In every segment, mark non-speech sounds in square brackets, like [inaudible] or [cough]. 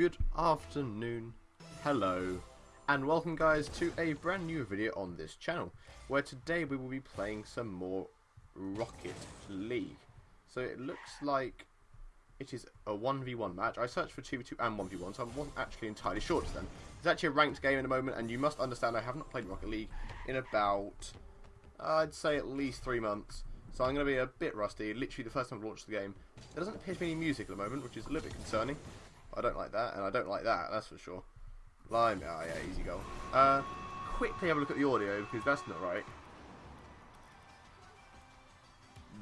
good afternoon, hello, and welcome guys to a brand new video on this channel, where today we will be playing some more Rocket League. So it looks like it is a 1v1 match. I searched for 2v2 and 1v1, so I wasn't actually entirely sure to them. It's actually a ranked game in a moment, and you must understand I have not played Rocket League in about, I'd say at least three months. So I'm going to be a bit rusty, literally the first time I've launched the game. There doesn't appear to be any music at the moment, which is a little bit concerning. I don't like that, and I don't like that, that's for sure. Lime, oh yeah, easy goal. Uh, quickly have a look at the audio, because that's not right.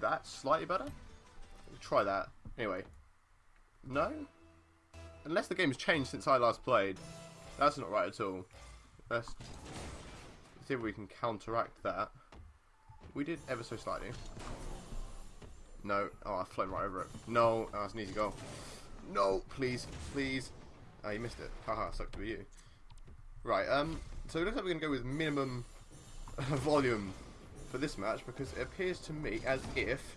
That's slightly better? Try that. Anyway. No? Unless the game's changed since I last played. That's not right at all. Let's see if we can counteract that. We did ever so slightly. No. Oh, I've flown right over it. No. Oh, that's an easy goal. No, please, please. Oh, you missed it. Haha, sucked to be you. Right, um, so it looks like we're going to go with minimum [laughs] volume for this match because it appears to me as if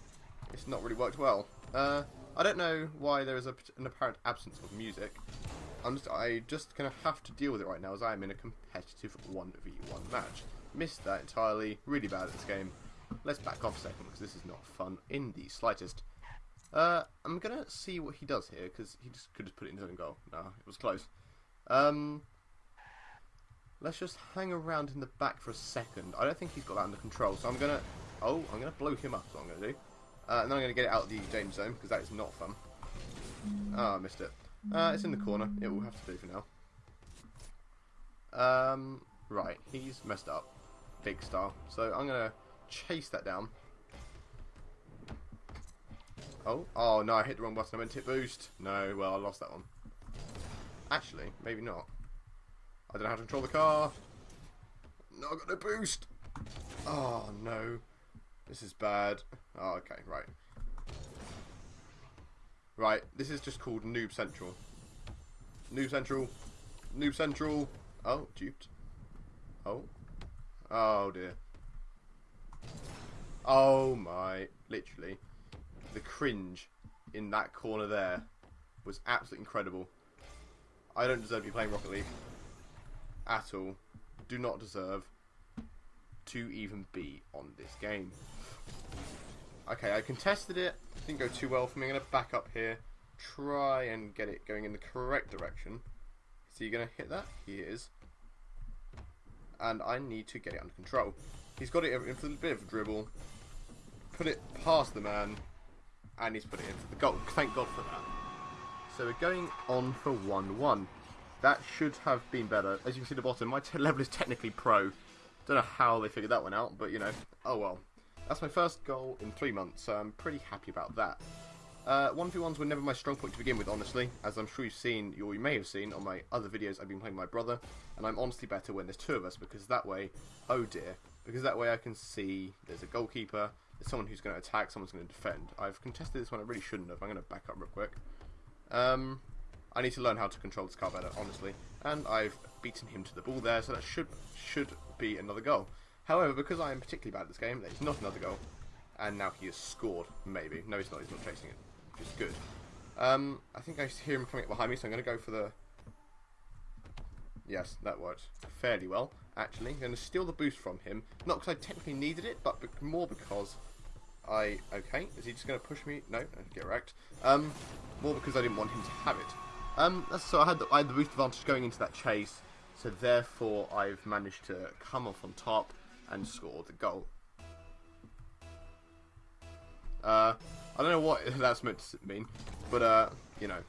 it's not really worked well. Uh, I don't know why there is a, an apparent absence of music. I'm just, I just going to have to deal with it right now as I am in a competitive 1v1 match. Missed that entirely, really bad at this game. Let's back off a second because this is not fun in the slightest. Uh, I'm gonna see what he does here because he just could just put it in his own goal. No, it was close. Um, let's just hang around in the back for a second. I don't think he's got that under control, so I'm gonna. Oh, I'm gonna blow him up. Is what I'm gonna do. Uh, and then I'm gonna get it out of the danger zone because that is not fun. Oh, I missed it. Uh, it's in the corner. It will have to do for now. Um, right, he's messed up, big star. So I'm gonna chase that down. Oh, oh no, I hit the wrong button. I meant hit boost. No, well, I lost that one. Actually, maybe not. I don't know how to control the car. No, I got no boost. Oh, no. This is bad. Oh, okay, right. Right, this is just called Noob Central. Noob Central. Noob Central. Oh, duped. Oh. Oh, dear. Oh, my. Literally the cringe in that corner there was absolutely incredible. I don't deserve to be playing Rocket League at all. Do not deserve to even be on this game. Okay, I contested it. Didn't go too well for me. I'm going to back up here. Try and get it going in the correct direction. Is he going to hit that? He is. And I need to get it under control. He's got it in a bit of a dribble. Put it past the man and he's put it in for the goal. Thank God for that. So we're going on for 1-1. That should have been better. As you can see at the bottom, my [laughs] level is technically pro. Don't know how they figured that one out, but you know, oh well. That's my first goal in three months, so I'm pretty happy about that. Uh, 1v1s were never my strong point to begin with, honestly, as I'm sure you've seen, or you may have seen on my other videos I've been playing my brother, and I'm honestly better when there's two of us, because that way, oh dear, because that way I can see there's a goalkeeper, someone who's going to attack, someone's going to defend. I've contested this one, I really shouldn't have. I'm going to back up real quick. Um, I need to learn how to control this car better, honestly. And I've beaten him to the ball there, so that should should be another goal. However, because I am particularly bad at this game, there's not another goal. And now he has scored, maybe. No, he's not. He's not chasing it, which is good. Um, I think I hear him coming up behind me, so I'm going to go for the... Yes, that worked fairly well, actually. I'm going to steal the boost from him. Not because I technically needed it, but more because I... Okay, is he just going to push me? No, get wrecked. Um, more because I didn't want him to have it. Um, so I had, the, I had the boost advantage going into that chase, so therefore I've managed to come off on top and score the goal. Uh, I don't know what [laughs] that's meant to mean, but, uh, you know,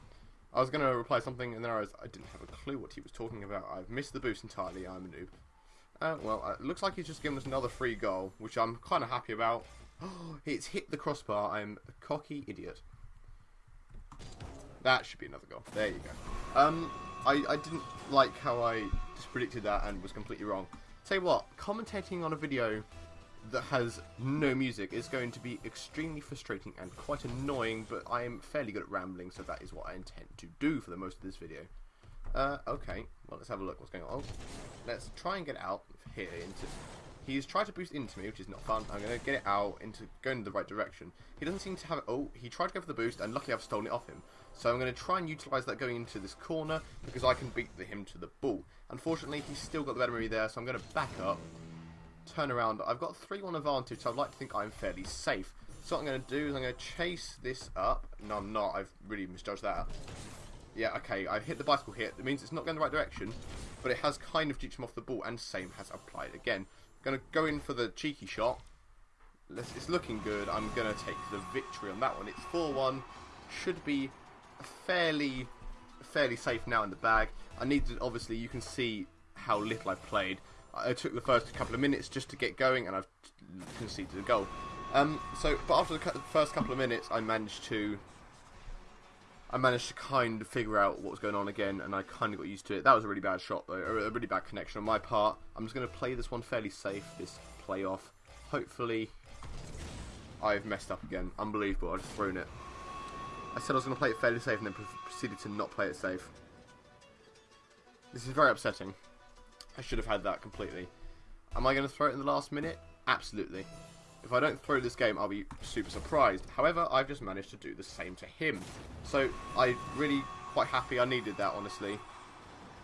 I was going to reply something and then I, was, I didn't have a clue what he was talking about. I've missed the boost entirely, I'm a noob. Uh, well, uh, it looks like he's just given us another free goal, which I'm kind of happy about. [gasps] it's hit the crossbar. I'm a cocky idiot. That should be another goal. There you go. Um, I, I didn't like how I just predicted that and was completely wrong. You what, commentating on a video that has no music is going to be extremely frustrating and quite annoying, but I am fairly good at rambling, so that is what I intend to do for the most of this video. Uh, okay, well let's have a look what's going on. Let's try and get out here into He's tried to boost into me, which is not fun. I'm going to get it out into going in the right direction. He doesn't seem to have it. Oh, he tried to go for the boost, and luckily I've stolen it off him. So I'm going to try and utilise that going into this corner because I can beat the, him to the ball. Unfortunately, he's still got the better of me there, so I'm going to back up, turn around. I've got 3-1 advantage, so I'd like to think I'm fairly safe. So what I'm going to do is I'm going to chase this up. No, I'm not. I've really misjudged that. Yeah, okay, I hit the bicycle hit. It means it's not going the right direction, but it has kind of juked him off the ball, and same has applied again. To go in for the cheeky shot. It's looking good. I'm to take the victory on that one. It's 4-1. Should be fairly fairly safe now in the bag. I need to, obviously, you can see how little I've played. I took the first couple of minutes just to get going, and I've conceded a goal. Um, so, but after the first couple of minutes, I managed to I managed to kind of figure out what was going on again, and I kind of got used to it. That was a really bad shot, though, a really bad connection on my part. I'm just going to play this one fairly safe, this playoff. Hopefully, I've messed up again. Unbelievable, I've just thrown it. I said I was going to play it fairly safe, and then proceeded to not play it safe. This is very upsetting. I should have had that completely. Am I going to throw it in the last minute? Absolutely. If I don't throw this game, I'll be super surprised. However, I've just managed to do the same to him. So, I'm really quite happy I needed that, honestly.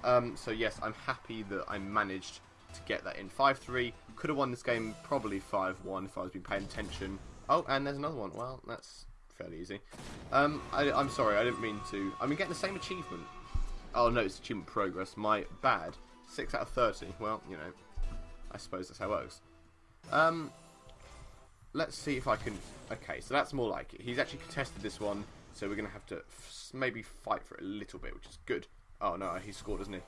Um, so yes, I'm happy that I managed to get that in. 5-3. Could have won this game probably 5-1 if I was been paying attention. Oh, and there's another one. Well, that's fairly easy. Um, I, am sorry, I didn't mean to. I'm getting the same achievement. Oh no, it's achievement progress. My bad. 6 out of 30. Well, you know, I suppose that's how it works. Um, let's see if I can... Okay, so that's more like it. He's actually contested this one, so we're going to have to maybe fight for it a little bit, which is good. Oh, no, he scored, doesn't he?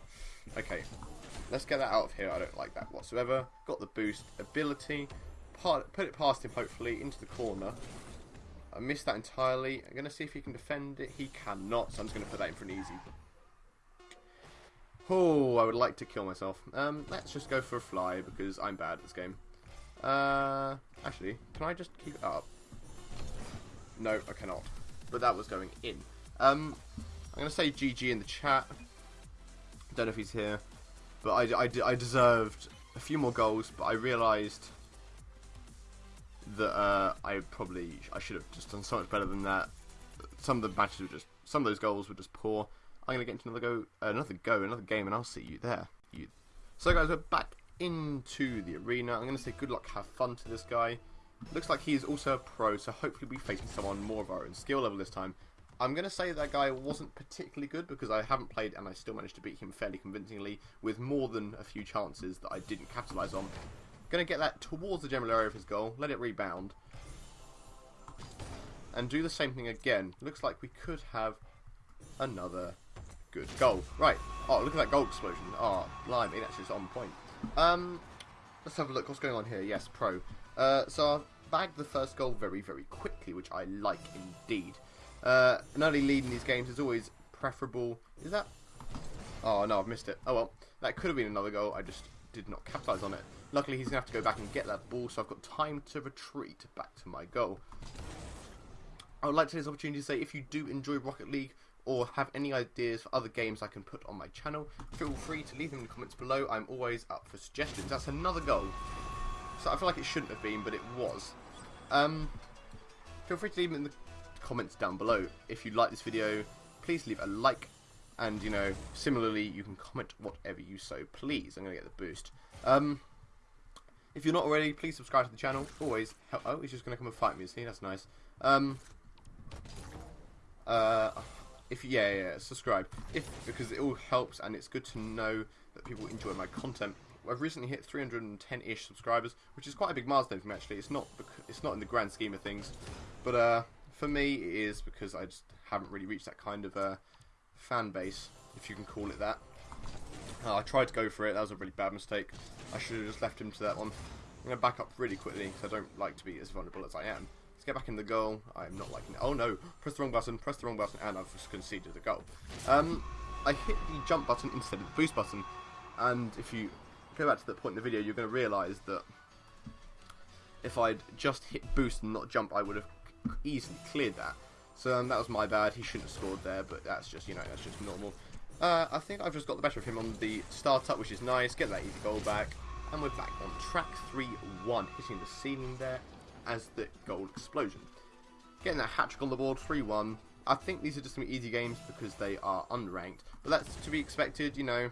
Okay, let's get that out of here. I don't like that whatsoever. Got the boost ability. put it past him, hopefully, into the corner. I missed that entirely. I'm going to see if he can defend it. He cannot, so I'm just going to put that in for an easy. Oh, I would like to kill myself. Um, let's just go for a fly, because I'm bad at this game. Uh, actually, can I just keep it up? No, I cannot. But that was going in. Um, I'm going to say GG in the chat. Don't know if he's here. But I, I, I deserved a few more goals, but I realised that uh, I probably I should have just done so much better than that. Some of the matches were just some of those goals were just poor. I'm gonna get into another go, another go, another game, and I'll see you there. You. So guys, we're back into the arena. I'm going to say good luck, have fun to this guy. Looks like he is also a pro, so hopefully be facing someone more of our own skill level this time. I'm going to say that guy wasn't particularly good because I haven't played and I still managed to beat him fairly convincingly with more than a few chances that I didn't capitalise on. Going to get that towards the general area of his goal, let it rebound. And do the same thing again. Looks like we could have another good goal. Right. Oh, look at that goal explosion. Oh, blimey, that's just on point. Um, let's have a look. What's going on here? Yes, pro. Uh, so I've bagged the first goal very, very quickly, which I like indeed. Uh, an early lead in these games is always preferable. Is that? Oh no, I've missed it. Oh well, that could have been another goal. I just did not capitalise on it. Luckily, he's gonna have to go back and get that ball, so I've got time to retreat back to my goal. I would like to take this opportunity to say if you do enjoy Rocket League, or have any ideas for other games I can put on my channel, feel free to leave them in the comments below. I'm always up for suggestions. That's another goal. So I feel like it shouldn't have been, but it was. Um, feel free to leave them in the comments down below. If you like this video, please leave a like. And, you know, similarly, you can comment whatever you so please. I'm going to get the boost. Um, if you're not already, please subscribe to the channel. Always help. Oh, he's just going to come and fight me, see? That's nice. Um, uh, if yeah, yeah, subscribe. If because it all helps and it's good to know that people enjoy my content. I've recently hit 310-ish subscribers, which is quite a big milestone for me. Actually, it's not it's not in the grand scheme of things, but uh, for me it is because I just haven't really reached that kind of uh, fan base, if you can call it that. Uh, I tried to go for it. That was a really bad mistake. I should have just left him to that one. I'm going to back up really quickly because I don't like to be as vulnerable as I am. Let's get back in the goal. I'm not liking it. Oh no, press the wrong button, press the wrong button, and I've conceded the goal. Um, I hit the jump button instead of the boost button, and if you go back to that point in the video, you're going to realise that if I'd just hit boost and not jump, I would have easily cleared that. So um, that was my bad. He shouldn't have scored there, but that's just, you know, that's just normal. Uh, I think I've just got the better of him on the start-up, which is nice. Get that easy goal back. And we're back on track 3-1, hitting the ceiling there as the goal explosion. Getting that hat trick on the board, 3-1. I think these are just be easy games because they are unranked. But that's to be expected, you know.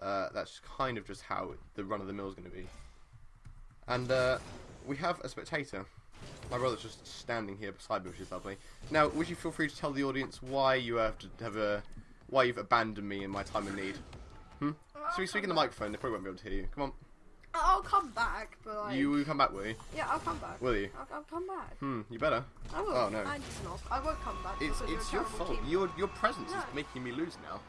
Uh, that's kind of just how the run of the mill is going to be. And uh, we have a spectator. My brother's just standing here beside me, which is lovely. Now, would you feel free to tell the audience why you have to have a, why you've abandoned me in my time of need? Hmm. So we speak in the microphone. They probably won't be able to hear you. Come on. I'll come back, but like. You will come back, will you? Yeah, I'll come back. Will you? I'll, I'll come back. Hmm. You better. I will. Oh, no. I just not. I won't come back. It's it's your fault. Team. Your your presence is making me lose now.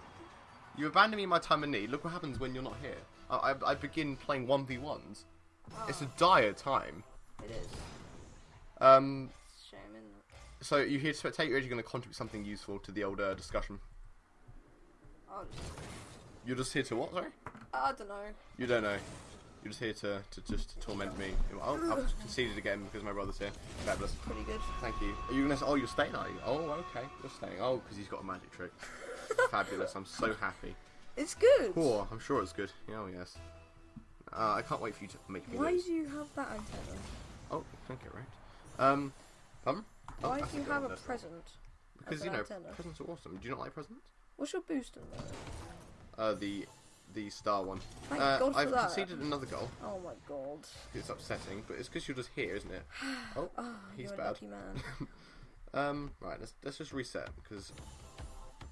You abandon me in my time of need. Look what happens when you're not here. I I, I begin playing one v ones. It's a Oh, dire time. It is. Um. Shame, isn't it? So you here to spectate, or are you going to contribute something useful to the older discussion? I'll just. You're just here to what? Sorry. I don't know. You don't know. You're just here to, to just torment me. Oh, I've conceded again because my brother's here. Fabulous. Pretty good. Thank you. Are you gonna? Oh, you're staying, are you? Oh, okay. You're staying. Oh, because he's got a magic trick. [laughs] Fabulous. I'm so happy. It's good. Oh, I'm sure it's good. Oh, yes. Uh, I can't wait for you to make me Why lose. do you have that antenna? Oh, thank you, right. Um, pardon? Oh, Why do you have a present? Because you know, antenna? presents are awesome. Do you not like presents? What's your boost in there? Uh, the the star one. Thank uh, God for I've that. conceded another goal. Oh my god. It's upsetting, but it's because you're just here, isn't it? [sighs] Oh, Oh, he's bad. [laughs] Um, right, let's let's just reset because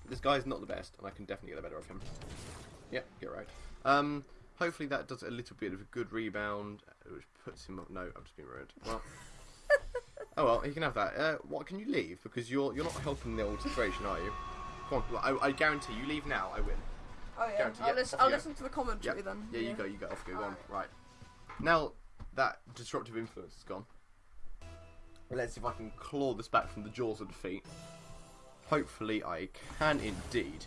this guy's not the best, and I can definitely get the better of him. Yep, get right. Um, hopefully that does a little bit of a good rebound, which puts him up. No, I'm just being rude. Well, [laughs] oh well, he can have that. Uh, what can you leave? Because you're you're not helping the old situation, are you? Come on, I, I guarantee you leave now. I win. Oh yeah. I'll, listen, I'll listen to the commentary Yep. then. Yeah, you go, you go. Off go. Go on. Alright. Right. Now that disruptive influence is gone, let's see if I can claw this back from the jaws of defeat. Hopefully, I can indeed.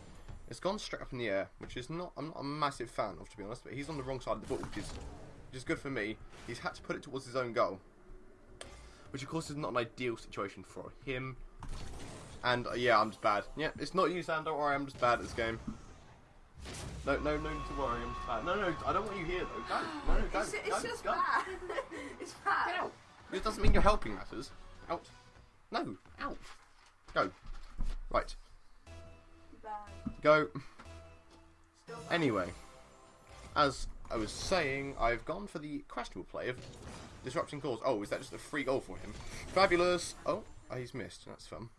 It's gone straight up in the air, which is not I'm not a massive fan of, to be honest. But he's on the wrong side of the ball, which is which is good for me. He's had to put it towards his own goal, which of course is not an ideal situation for him. And uh, yeah, I'm just bad. Yeah, it's not you, Sam. Don't worry, I'm just bad at this game. No, no, no need to worry. I'm just bad. No, no, I don't want you here though. Go. No, no, go. It's, it's go, just go. bad. [laughs] it's bad. Get out. It doesn't mean you're helping matters. Out. No. Out. Go. Right. Bad. Go. Still. Anyway, as I was saying, I've gone for the questionable play of disrupting calls. Oh, is that just a free goal for him? Fabulous. Oh, he's missed. That's fun.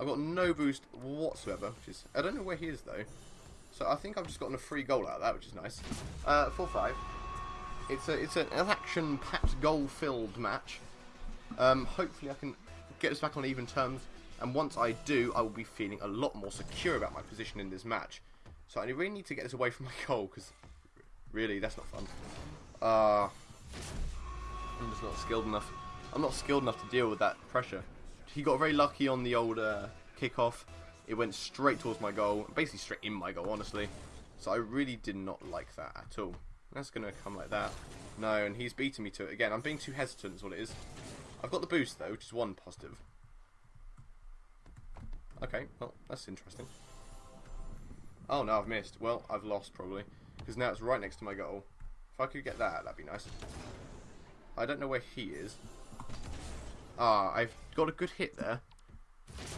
I've got no boost whatsoever, which is I don't know where he is though. So I think I've just gotten a free goal out of that, which is nice. Uh, four five. It's a it's an action-packed, goal-filled match. Um, hopefully, I can get us back on even terms. And once I do, I will be feeling a lot more secure about my position in this match. So I really need to get this away from my goal because really, that's not fun. Uh, I'm just not skilled enough. I'm not skilled enough to deal with that pressure. He got very lucky on the old uh, kickoff. It went straight towards my goal, basically straight in my goal, honestly. So I really did not like that at all. That's gonna come like that. No, and he's beating me to it again. I'm being too hesitant, is what it is. I've got the boost though, which is one positive. Okay, well, that's interesting. Oh no, I've missed. Well, I've lost probably. Because now it's right next to my goal. If I could get that, that'd be nice. I don't know where he is. Ah, I've got a good hit there.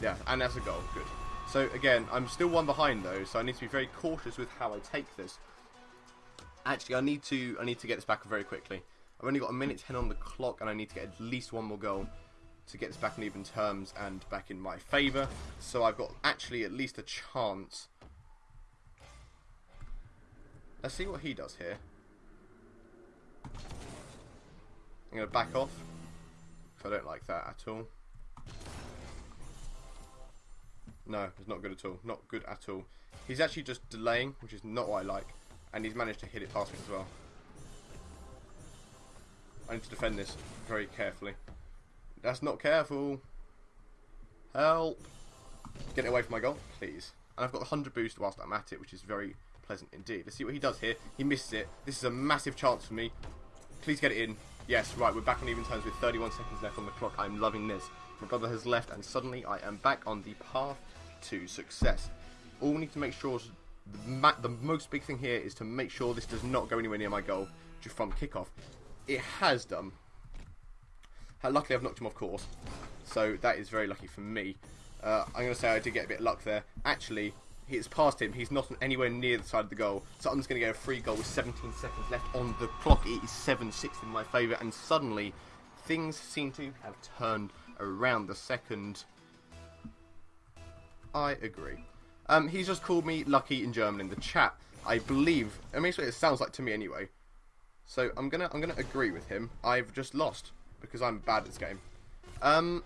Yeah, and that's a goal. Good. So again, I'm still one behind though, so I need to be very cautious with how I take this. Actually, I need to I need to get this back very quickly. I've only got a minute ten on the clock, and I need to get at least one more goal to get this back in even terms and back in my favour. So I've got actually at least a chance. Let's see what he does here. I'm going to back off. I don't like that at all. No, it's not good at all. Not good at all. He's actually just delaying, which is not what I like. And he's managed to hit it past me as well. I need to defend this very carefully. That's not careful. Help. Get away from my goal, please. And I've got the 100 boost whilst I'm at it, which is very pleasant indeed. Let's see what he does here. He misses it. This is a massive chance for me. Please get it in. Yes, right, we're back on even terms with 31 seconds left on the clock. I'm loving this. My brother has left, and suddenly I am back on the path to success. All we need to make sure The, the most big thing here is to make sure this does not go anywhere near my goal from kickoff. It has done. Luckily, I've knocked him off course, so that is very lucky for me. Uh, I'm going to say I did get a bit of luck there. Actually, it's past him. He's not anywhere near the side of the goal, so I'm just going to get a free goal with 17 seconds left on the clock. It is 7-6 in my favour, and suddenly things seem to have turned around the second. I agree. Um, he's just called me lucky in German in the chat. I believe. I mean, what it sounds like to me anyway. So I'm gonna I'm gonna agree with him. I've just lost because I'm bad at this game. Um,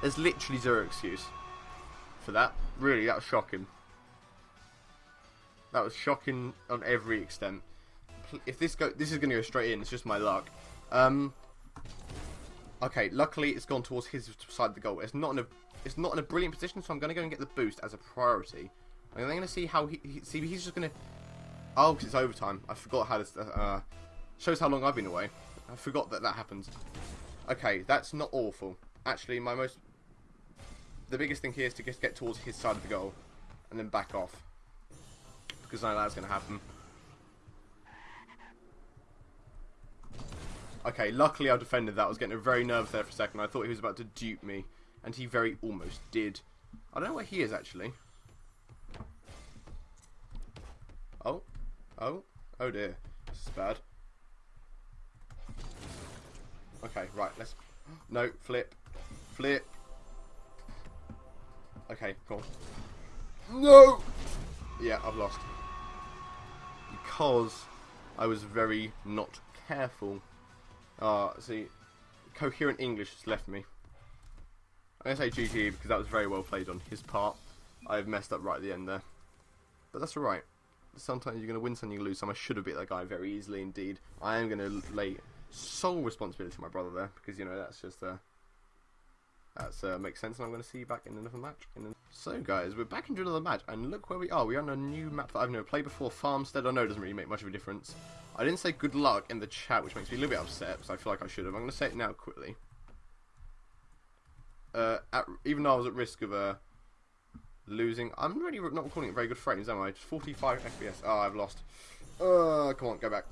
there's literally zero excuse for that. Really, that was shocking. That was shocking on every extent. If this go, this is gonna go straight in. It's just my luck. Um, okay, luckily it's gone towards his side of the goal. It's not in a it's not in a brilliant position, so I'm gonna go and get the boost as a priority. I'm gonna see how he, he see. He's just gonna. Oh, 'cause it's overtime. I forgot how this uh, shows how long I've been away. I forgot that that happens. Okay, that's not awful. Actually, my most the biggest thing here is to just get towards his side of the goal and then back off because I know that's going to happen. Okay, luckily I defended that. I was getting very nervous there for a second. I thought he was about to dupe me, and he very almost did. I don't know where he is actually. Oh, oh, oh dear, this is bad. Okay, right, let's. No, flip, flip. Okay, cool. No! Yeah, I've lost. Because I was very not careful. Ah, see, coherent English has left me. I'm going to say GG because that was very well played on his part. I've messed up right at the end there. But that's alright. Sometimes you're going to win some, you lose some. I should have beat that guy very easily indeed. I am going to lay sole responsibility to my brother there because, you know, that's just... Uh, that uh, makes sense, and I'm going to see you back in another match. In. So, guys, we're back into another match, and look where we are. We're on a new map that I've never played before, Farmstead. I know it doesn't really make much of a difference. I didn't say good luck in the chat, which makes me a little bit upset, because I feel like I should have. I'm going to say it now quickly. Uh, at, even though I was at risk of uh, losing, I'm really not recording at very good frames, am I? Just 45 FPS. Oh, I've lost. Uh, come on, go back.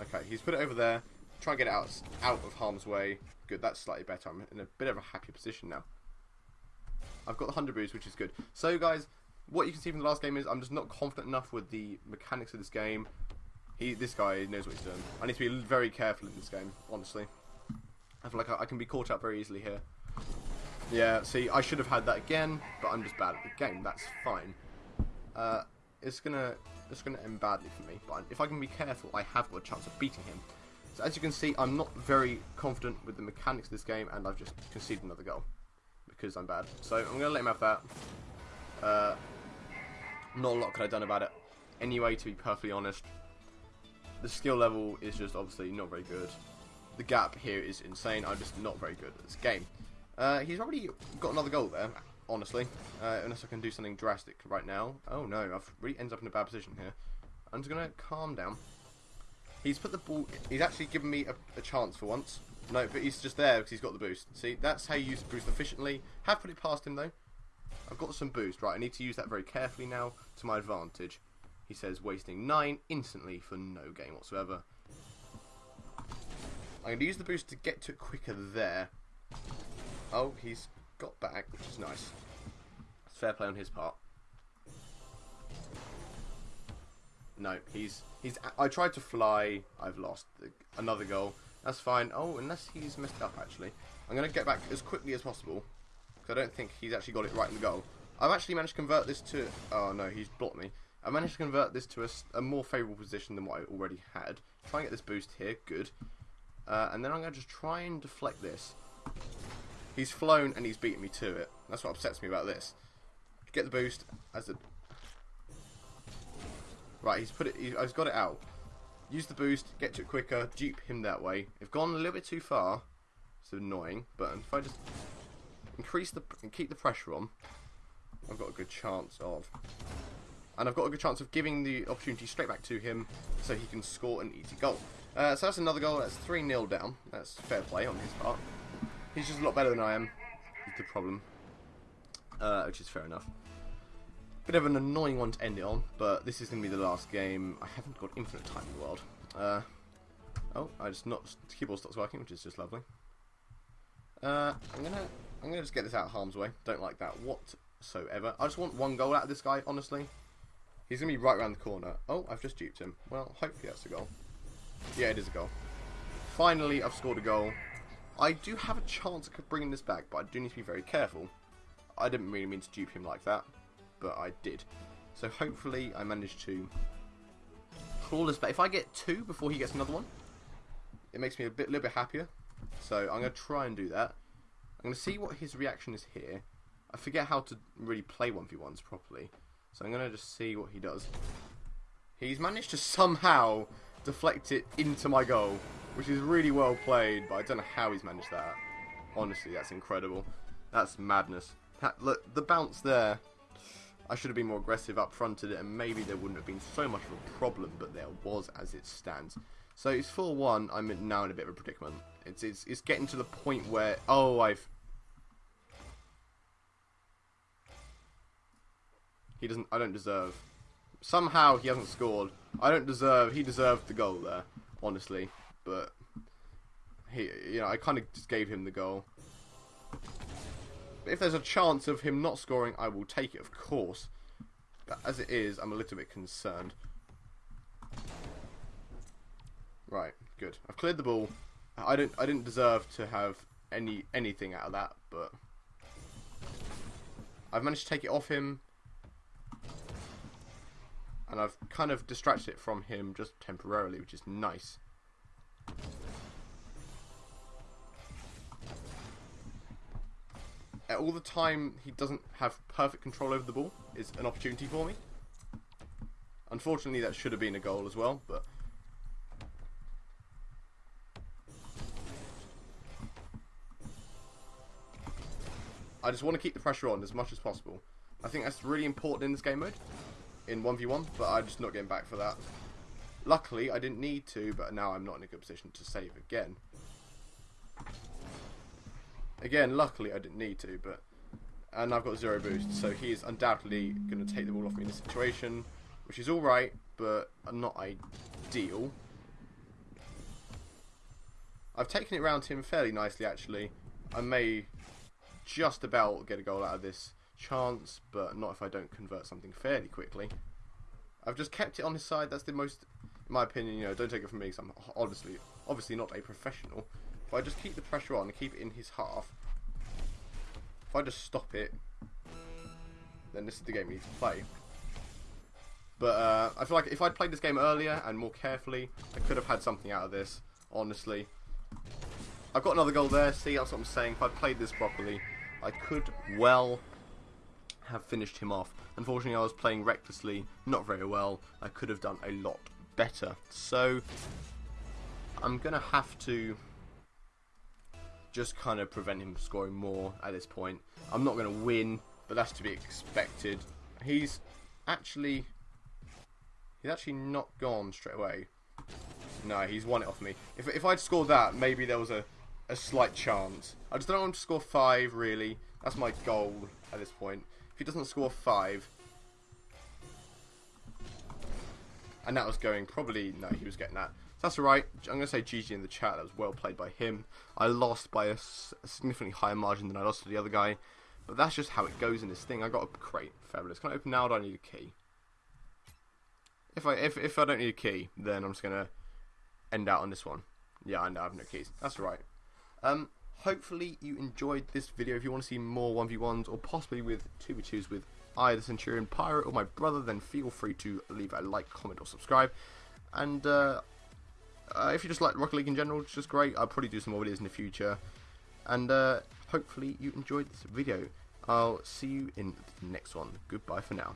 Okay, he's put it over there. Try and get it out, out of harm's way. Good, that's slightly better. I'm in a bit of a happier position now. I've got the 100 boost, which is good. So, guys, what you can see from the last game is I'm just not confident enough with the mechanics of this game. He, This guy knows what he's doing. I need to be very careful in this game, honestly. I feel like I, I can be caught out very easily here. Yeah, see, I should have had that again, but I'm just bad at the game. That's fine. Uh, it's gonna it's gonna end badly for me, but if I can be careful, I have got a chance of beating him. So as you can see, I'm not very confident with the mechanics of this game, and I've just conceded another goal because I'm bad. So I'm gonna let him have that. Uh, not a lot could I have done about it. Anyway, to be perfectly honest, the skill level is just obviously not very good. The gap here is insane. I'm just not very good at this game. Uh, he's already got another goal there, honestly. Uh, unless I can do something drastic right now. Oh no, I've really ended up in a bad position here. I'm just gonna calm down. He's put the ball. He's actually given me a, a chance for once. No, but he's just there because he's got the boost. See, that's how you use boost efficiently. Have put it past him though. I've got some boost. Right, I need to use that very carefully now to my advantage. He says wasting nine instantly for no gain whatsoever. I'm going to use the boost to get to it quicker there. Oh, he's got back, which is nice. It's Fair play on his part. No, he's he's. I tried to fly. I've lost another goal. That's fine. Oh, unless he's messed up actually. I'm gonna get back as quickly as possible because I don't think he's actually got it right in the goal. I've actually managed to convert this to. Oh no, he's blocked me. I managed to convert this to a, a more favourable position than what I already had. Try and get this boost here. Good. Uh, and then I'm gonna just try and deflect this. He's flown and he's beaten me to it. That's what upsets me about this. Get the boost as a Right, he's put it. He's got it out. Use the boost, get to it quicker, dupe him that way. I've gone a little bit too far. It's annoying, but if I just increase the and keep the pressure on, I've got a good chance of. And I've got a good chance of giving the opportunity straight back to him, so he can score an easy goal. Uh, so that's another goal. That's three 0 down. That's fair play on his part. He's just a lot better than I am. The problem. uh, which is fair enough. Bit of an annoying one to end it on, but this is going to be the last game. I haven't got infinite time in the world. Uh, oh, I just not the keyboard stops working, which is just lovely. Uh, I'm gonna I'm gonna just get this out of harm's way. Don't like that whatsoever. I just want one goal out of this guy, honestly. He's gonna be right around the corner. Oh, I've just duped him. Well, hopefully that's a goal. Yeah, it is a goal. Finally, I've scored a goal. I do have a chance of bringing this back, but I do need to be very careful. I didn't really mean to dupe him like that, but I did. So hopefully I managed to claw this back. If I get two before he gets another one, it makes me a bit, little bit happier. So I'm going to try and do that. I'm going to see what his reaction is here. I forget how to really play 1v1s properly. So I'm going to just see what he does. He's managed to somehow deflect it into my goal, which is really well played, but I don't know how he's managed that. Honestly, that's incredible. That's madness. That, look, the bounce there, I should have been more aggressive up fronted it, and maybe there wouldn't have been so much of a problem, but there was as it stands. So it's 4-1, I'm now in a bit of a predicament. It's, it's, it's getting to the point where, oh, I've... He doesn't, I don't deserve. Somehow he hasn't scored. I don't deserve, he deserved the goal there, honestly. But, he, you know, I kind of just gave him the goal. If there's a chance of him not scoring, I will take it, of course. But as it is, I'm a little bit concerned. Right, good. I've cleared the ball. I don't. I didn't deserve to have any anything out of that, but I've managed to take it off him, and I've kind of distracted it from him just temporarily, which is nice. At all the time he doesn't have perfect control over the ball is an opportunity for me. Unfortunately, that should have been a goal as well, but I just want to keep the pressure on as much as possible. I think that's really important in this game mode, in 1v1, but I'm just not getting back for that. Luckily, I didn't need to, but now I'm not in a good position to save again. Again, luckily I didn't need to, but... And I've got zero boost, so he is undoubtedly going to take the ball off me in this situation, which is alright, but not ideal. I've taken it round him fairly nicely, actually. I may just about get a goal out of this chance, but not if I don't convert something fairly quickly. I've just kept it on his side. That's the most, in my opinion, you know, don't take it from me because I'm honestly, obviously not a professional. If I just keep the pressure on and keep it in his half, if I just stop it, then this is the game we need to play. But uh, I feel like if I'd played this game earlier and more carefully, I could have had something out of this, honestly. I've got another goal there, see, that's what I'm saying. If I'd played this properly, I could well have finished him off. Unfortunately, I was playing recklessly, not very well. I could have done a lot better. So, I'm going to have to just kind of prevent him scoring more at this point. I'm not going to win, but that's to be expected. He's actually... He's actually not gone straight away. No, he's won it off me. If, if I'd scored that, maybe there was a, a slight chance. I just don't want him to score five, really. That's my goal at this point. He doesn't score five... And that was going, probably, no, he was getting that. So that's alright. I'm going to say GG in the chat. That was well played by him. I lost by a, a significantly higher margin than I lost to the other guy. But that's just how it goes in this thing. I got a crate. Fabulous. Can I open now or do I need a key? If I if, if I don't need a key, then I'm just going to end out on this one. Yeah, I know I have no keys. That's right. Um, hopefully you enjoyed this video. If you want to see more 1v1s or possibly with 2v2s with either Centurion Pirate or my brother, then feel free to leave a like, comment or subscribe. And uh, uh, if you just like Rocket League in general, it's just great. I'll probably do some more videos in the future. And uh, hopefully you enjoyed this video. I'll see you in the next one. Goodbye for now.